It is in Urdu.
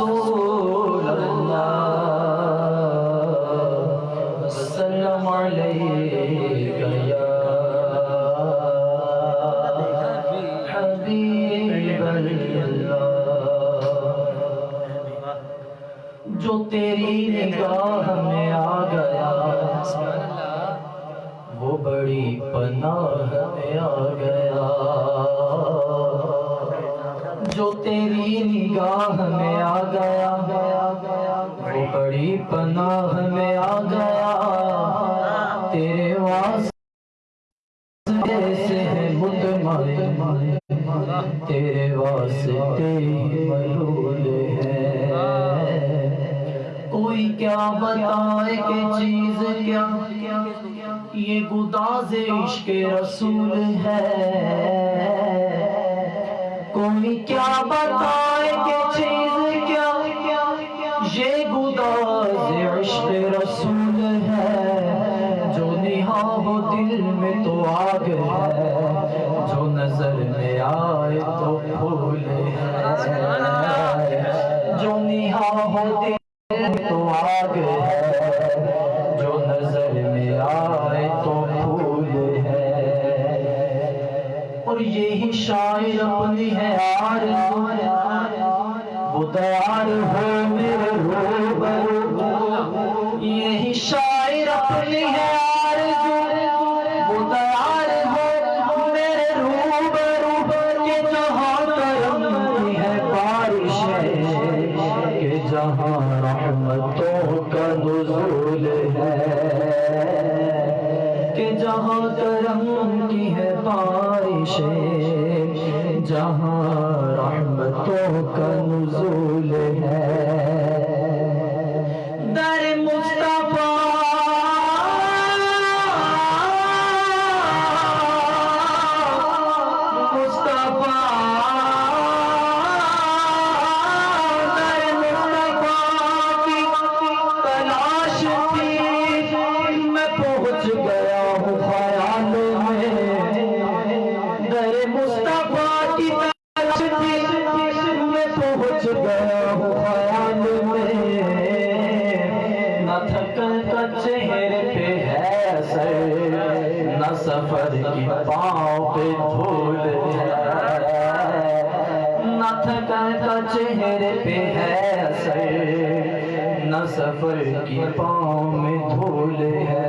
رسول اللہ وسلم علیک یا حبیب اللہ جو تیری نگاہ میں آ گیا وہ بڑی پناہ میں آ گیا جو تیری نگاہ میں آ گیا، وہ بڑی پناہ میں آ گیا۔ تیرے واسطے سے ہے مطمئن تیرے واسطے ملول ہے۔ کوئی کیا بتائے کہ چیز کیا؟ یہ گداز عشق رسول ہے۔ کیا بتائے کہ چیز کیا؟ یہ گداز عشق رسول ہے، جو نہا ہو دل میں تو آگ ہے۔ اور یہی شاعر اپنی ہے آرزو وہ دیار ہو میرے روبرو۔ یہی شاعر اپنی ہے آرزو وہ دیار ہو میرے روبرو۔ کہ جہاں کرم ہے بارش ہے، کہ جہاں رحمتوں کا نزول ہے۔ کہ جہاں کرم کی ہے بارش جہاں رحمتوں کا نزول گیا ہوں خیال میں۔ نہ تھکن کا چہرے پہ ہے اثر، نہ سفر کی پاؤں پہ دھول ہے۔ نہ تھکن کا چہرے پہ ہے اثر، نہ سفر کی پاؤں میں دھول ہے۔